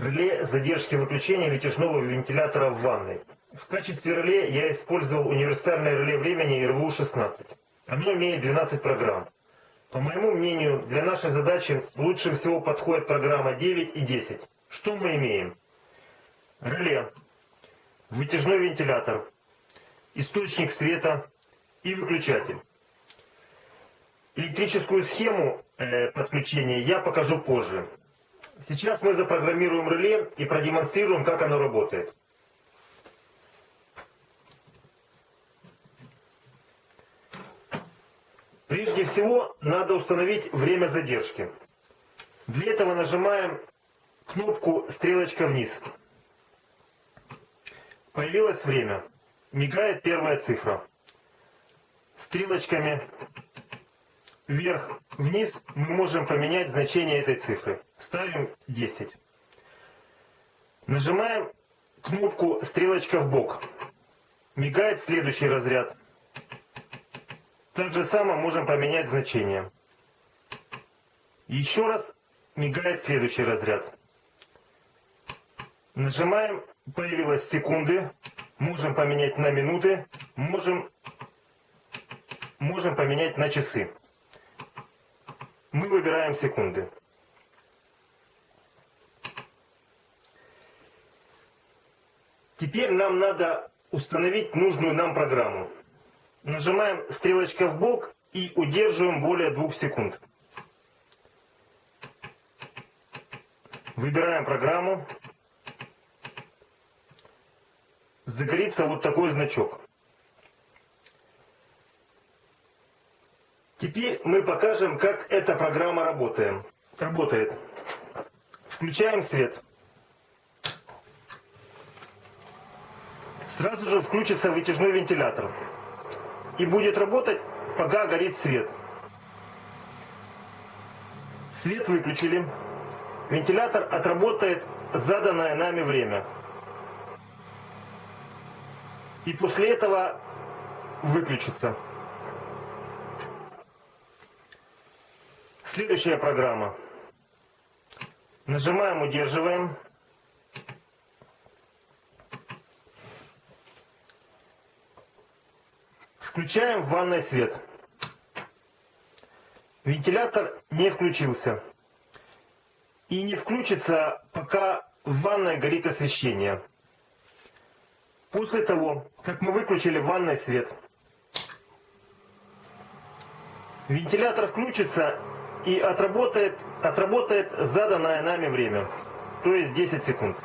Реле задержки выключения вытяжного вентилятора в ванной. В качестве реле я использовал универсальное реле времени РВУ-16. Оно имеет 12 программ. По моему мнению, для нашей задачи лучше всего подходит программа 9 и 10. Что мы имеем? Реле, вытяжной вентилятор, источник света и выключатель. Электрическую схему э, подключения я покажу позже. Сейчас мы запрограммируем реле и продемонстрируем, как оно работает. Прежде всего, надо установить время задержки. Для этого нажимаем кнопку «Стрелочка вниз». Появилось время. Мигает первая цифра. Стрелочками вверх-вниз мы можем поменять значение этой цифры. Ставим 10. Нажимаем кнопку «Стрелочка в бок». Мигает следующий разряд. Так же само можем поменять значение. Еще раз мигает следующий разряд. Нажимаем, появилась секунды, можем поменять на минуты, можем, можем поменять на часы. Мы выбираем секунды. Теперь нам надо установить нужную нам программу. Нажимаем стрелочка в бок и удерживаем более двух секунд. Выбираем программу. Загорится вот такой значок. Теперь мы покажем, как эта программа работает. работает. Включаем свет. Сразу же включится вытяжной вентилятор. И будет работать, пока горит свет. Свет выключили. Вентилятор отработает заданное нами время. И после этого выключится. Следующая программа. Нажимаем, удерживаем. Включаем в ванной свет. Вентилятор не включился. И не включится, пока в ванной горит освещение. После того, как мы выключили в ванной свет, вентилятор включится и отработает, отработает заданное нами время, то есть 10 секунд.